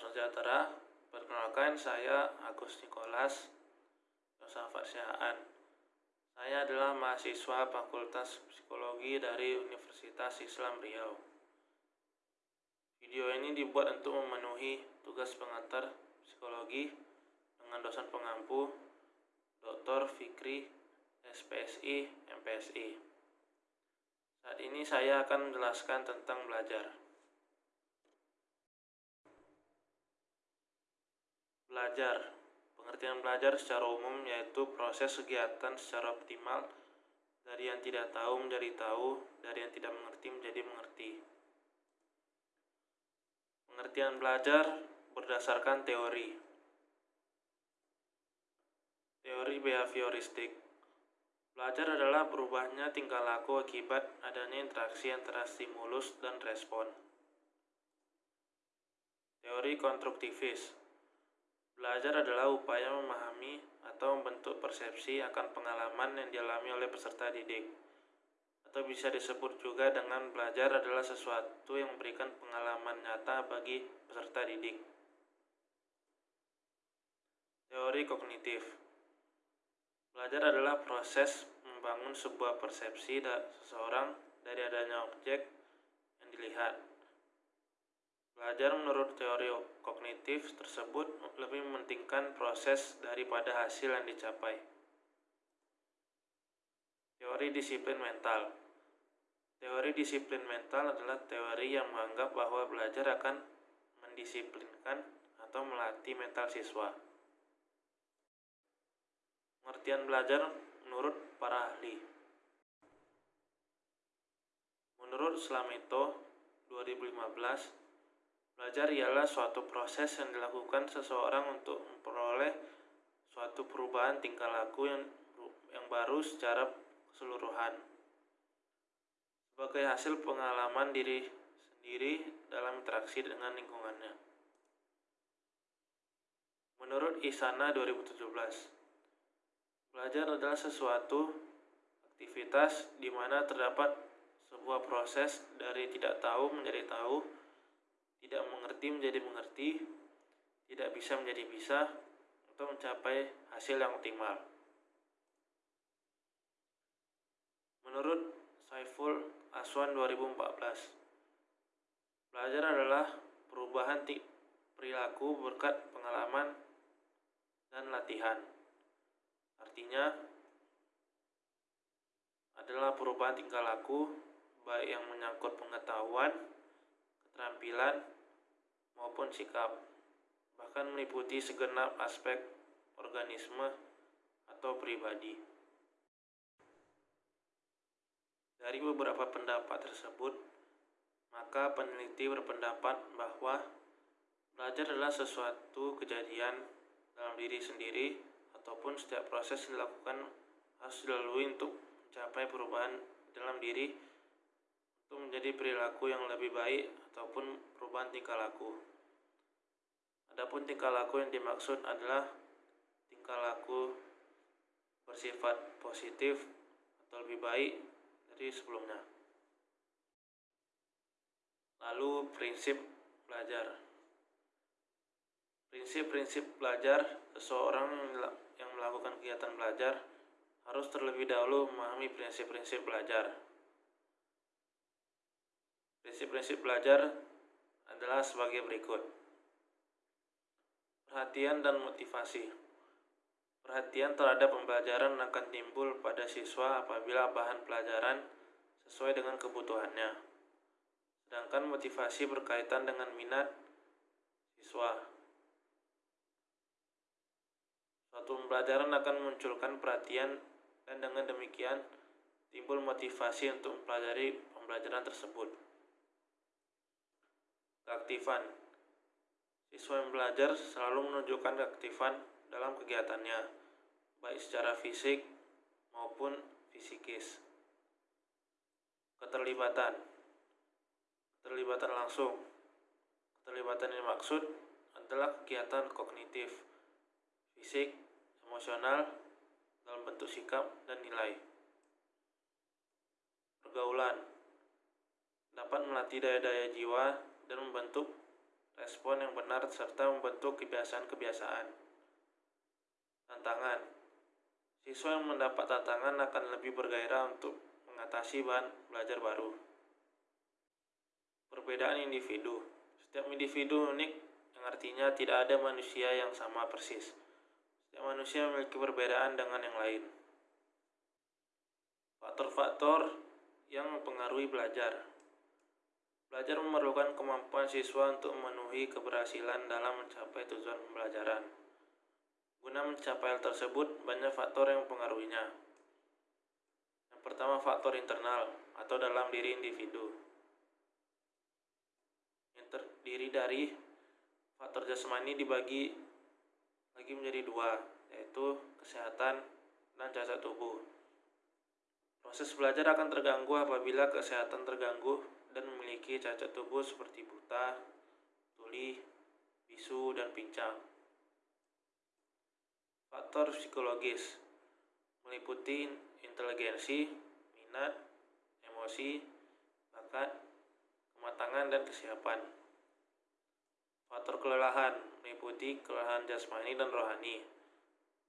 sejahtera. Perkenalkan saya Agus Nikolas Yosafat Syahaan. Saya adalah mahasiswa Fakultas Psikologi dari Universitas Islam Riau. Video ini dibuat untuk memenuhi tugas pengantar psikologi dengan dosen pengampu Dr. Fikri SPSI MPSI. Saat ini saya akan menjelaskan tentang belajar. Belajar. Pengertian belajar secara umum yaitu proses kegiatan secara optimal dari yang tidak tahu menjadi tahu, dari yang tidak mengerti menjadi mengerti. Pengertian belajar berdasarkan teori. Teori behavioristik. Belajar adalah berubahnya tingkah laku akibat adanya interaksi antara stimulus dan respon. Teori konstruktivis. Belajar adalah upaya memahami atau membentuk persepsi akan pengalaman yang dialami oleh peserta didik. Atau bisa disebut juga dengan belajar adalah sesuatu yang memberikan pengalaman nyata bagi peserta didik. Teori kognitif. Belajar adalah proses membangun sebuah persepsi seseorang dari adanya objek yang dilihat Belajar menurut teori kognitif tersebut lebih mementingkan proses daripada hasil yang dicapai. Teori disiplin mental Teori disiplin mental adalah teori yang menganggap bahwa belajar akan mendisiplinkan atau melatih mental siswa. Pengertian belajar menurut para ahli. Menurut Slameto 2015, Belajar ialah suatu proses yang dilakukan seseorang untuk memperoleh suatu perubahan tingkah laku yang yang baru secara keseluruhan. Sebagai hasil pengalaman diri sendiri dalam interaksi dengan lingkungannya. Menurut Isana 2017, belajar adalah sesuatu aktivitas di mana terdapat sebuah proses dari tidak tahu menjadi tahu tidak mengerti menjadi mengerti, tidak bisa menjadi bisa, untuk mencapai hasil yang optimal. Menurut Saiful Aswan 2014, belajar adalah perubahan perilaku berkat pengalaman dan latihan. Artinya, adalah perubahan tingkah laku baik yang menyangkut pengetahuan, keterampilan, maupun sikap, bahkan meliputi segenap aspek organisme atau pribadi. Dari beberapa pendapat tersebut, maka peneliti berpendapat bahwa belajar adalah sesuatu kejadian dalam diri sendiri ataupun setiap proses yang dilakukan harus dilalui untuk mencapai perubahan dalam diri untuk menjadi perilaku yang lebih baik ataupun perubahan tingkah laku. Adapun tingkah laku yang dimaksud adalah tingkah laku bersifat positif atau lebih baik dari sebelumnya. Lalu prinsip belajar. Prinsip-prinsip belajar seseorang yang melakukan kegiatan belajar harus terlebih dahulu memahami prinsip-prinsip belajar. Prinsip-prinsip belajar adalah sebagai berikut. Perhatian dan motivasi. Perhatian terhadap pembelajaran akan timbul pada siswa apabila bahan pelajaran sesuai dengan kebutuhannya. Sedangkan motivasi berkaitan dengan minat siswa. Suatu pembelajaran akan memunculkan perhatian dan dengan demikian timbul motivasi untuk mempelajari pembelajaran tersebut. Keaktifan Siswa yang belajar selalu menunjukkan keaktifan dalam kegiatannya, baik secara fisik maupun fisikis. Keterlibatan Keterlibatan langsung Keterlibatan yang dimaksud adalah kegiatan kognitif, fisik, emosional, dalam bentuk sikap dan nilai. Pergaulan dapat melatih daya-daya jiwa dan membentuk respon yang benar, serta membentuk kebiasaan-kebiasaan. Tantangan Siswa yang mendapat tantangan akan lebih bergairah untuk mengatasi bahan belajar baru. Perbedaan individu Setiap individu unik yang artinya tidak ada manusia yang sama persis. Setiap manusia memiliki perbedaan dengan yang lain. Faktor-faktor yang mempengaruhi belajar Belajar memerlukan kemampuan siswa untuk memenuhi keberhasilan dalam mencapai tujuan pembelajaran. Guna mencapai hal tersebut, banyak faktor yang mempengaruhinya. Yang pertama, faktor internal atau dalam diri individu. Yang terdiri dari faktor jasmani dibagi lagi menjadi dua, yaitu kesehatan dan cacat tubuh. Proses belajar akan terganggu apabila kesehatan terganggu dan memiliki cacat tubuh seperti buta, tuli, bisu, dan pincang. Faktor psikologis meliputi inteligensi, minat, emosi, bakat, kematangan, dan kesiapan. Faktor kelelahan meliputi kelelahan jasmani dan rohani.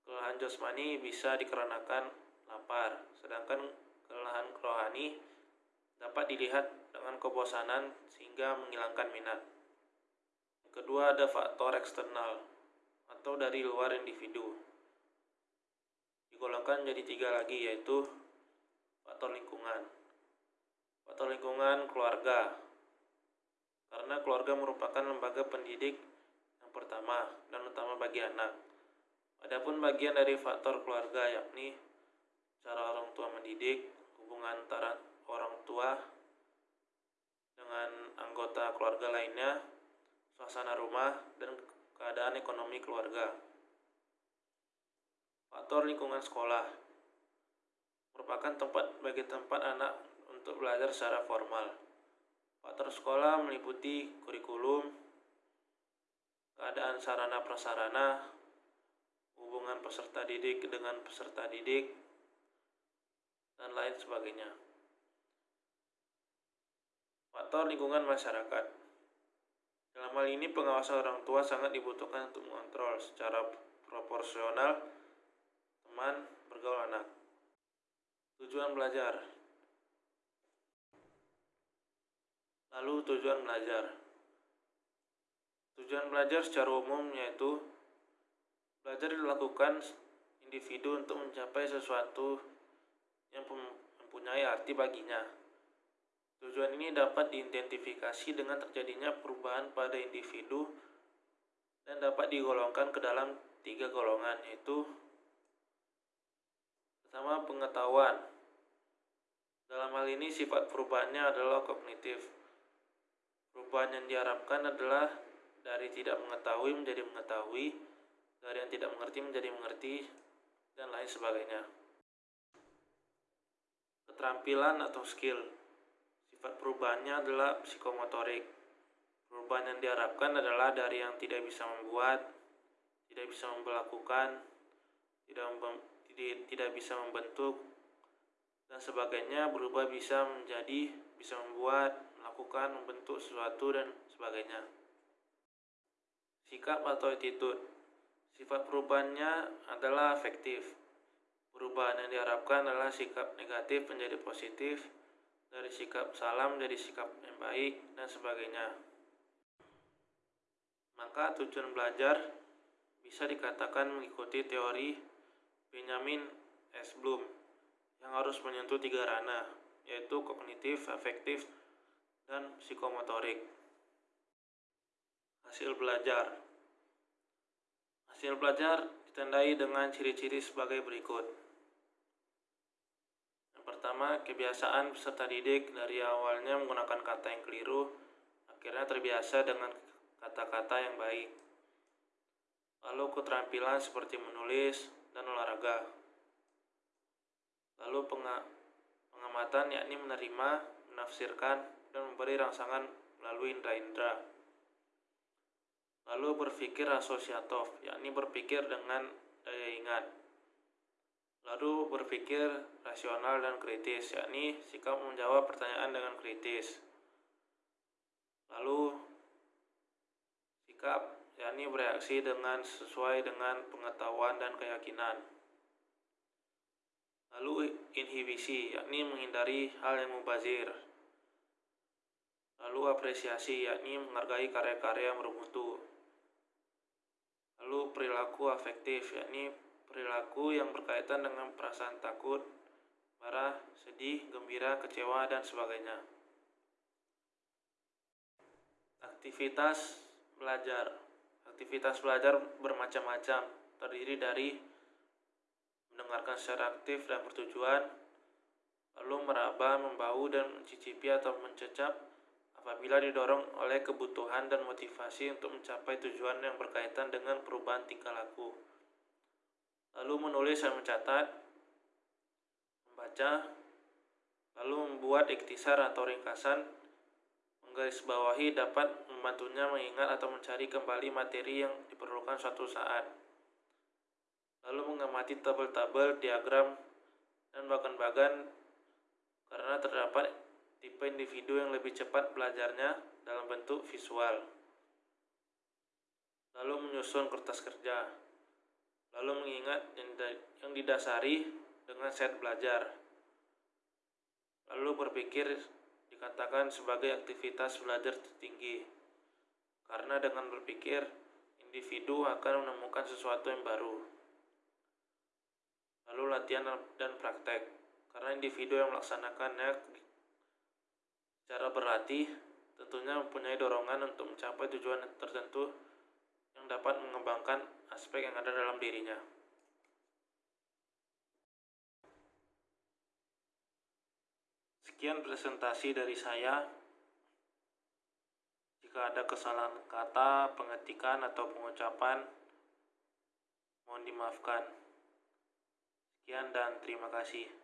Kelelahan jasmani bisa dikarenakan lapar, sedangkan kelelahan rohani dapat dilihat dengan kebosanan sehingga menghilangkan minat. Kedua ada faktor eksternal atau dari luar individu. Digolongkan jadi tiga lagi yaitu faktor lingkungan. Faktor lingkungan keluarga. Karena keluarga merupakan lembaga pendidik yang pertama dan utama bagi anak. Adapun bagian dari faktor keluarga yakni cara orang tua mendidik, hubungan antara orang tua dengan anggota keluarga lainnya, suasana rumah, dan keadaan ekonomi keluarga. Faktor lingkungan sekolah merupakan tempat bagi tempat anak untuk belajar secara formal. Faktor sekolah meliputi kurikulum, keadaan sarana prasarana, hubungan peserta didik dengan peserta didik, dan lain sebagainya. Faktor lingkungan masyarakat. Dalam hal ini pengawasan orang tua sangat dibutuhkan untuk mengontrol secara proporsional teman bergaul anak. Tujuan belajar. Lalu tujuan belajar. Tujuan belajar secara umum yaitu belajar dilakukan individu untuk mencapai sesuatu yang mempunyai arti baginya Tujuan ini dapat diidentifikasi dengan terjadinya perubahan pada individu dan dapat digolongkan ke dalam tiga golongan yaitu pertama pengetahuan. Dalam hal ini sifat perubahannya adalah kognitif. Perubahan yang diharapkan adalah dari tidak mengetahui menjadi mengetahui dari yang tidak mengerti menjadi mengerti dan lain sebagainya. Keterampilan atau skill Sifat perubahannya adalah psikomotorik. Perubahan yang diharapkan adalah dari yang tidak bisa membuat, tidak bisa melakukan, tidak, tidak, bisa membentuk, dan sebagainya berubah bisa menjadi, bisa membuat, melakukan, membentuk sesuatu, dan sebagainya. Sikap atau attitude Sifat perubahannya adalah efektif. Perubahan yang diharapkan adalah sikap negatif menjadi positif, dari sikap salam dari sikap yang baik dan sebagainya. Maka tujuan belajar bisa dikatakan mengikuti teori Benjamin S. Bloom yang harus menyentuh tiga ranah, yaitu kognitif, afektif, dan psikomotorik. Hasil belajar Hasil belajar ditandai dengan ciri-ciri sebagai berikut. Pertama, kebiasaan peserta didik dari awalnya menggunakan kata yang keliru, akhirnya terbiasa dengan kata-kata yang baik. Lalu keterampilan seperti menulis dan olahraga. Lalu pengamatan yakni menerima, menafsirkan, dan memberi rangsangan melalui indera-indera. Lalu berpikir asosiatif, yakni berpikir dengan daya ingat. Lalu berpikir rasional dan kritis, yakni sikap menjawab pertanyaan dengan kritis. Lalu sikap, yakni bereaksi dengan sesuai dengan pengetahuan dan keyakinan. Lalu inhibisi, yakni menghindari hal yang mubazir. Lalu apresiasi, yakni menghargai karya-karya yang bermutu. Lalu perilaku afektif, yakni perilaku yang berkaitan dengan perasaan takut, marah, sedih, gembira, kecewa, dan sebagainya. Aktivitas belajar. Aktivitas belajar bermacam-macam, terdiri dari mendengarkan secara aktif dan bertujuan, lalu meraba, membau, dan mencicipi atau mencecap apabila didorong oleh kebutuhan dan motivasi untuk mencapai tujuan yang berkaitan dengan perubahan tingkah laku. Lalu menulis dan mencatat, membaca, lalu membuat iktisar atau ringkasan, menggarisbawahi dapat membantunya mengingat atau mencari kembali materi yang diperlukan suatu saat lalu mengamati tabel-tabel, diagram, dan bagan-bagan karena terdapat tipe individu yang lebih cepat belajarnya dalam bentuk visual. Lalu menyusun kertas kerja. Lalu mengingat yang didasari dengan set belajar. Lalu berpikir dikatakan sebagai aktivitas belajar tertinggi. Karena dengan berpikir, individu akan menemukan sesuatu yang baru lalu latihan dan praktek karena individu yang melaksanakannya secara berlatih tentunya mempunyai dorongan untuk mencapai tujuan tertentu aspek yang ada dalam dirinya. Sekian presentasi dari saya. Jika ada kesalahan kata, pengetikan, atau pengucapan, mohon dimaafkan. Sekian dan terima kasih.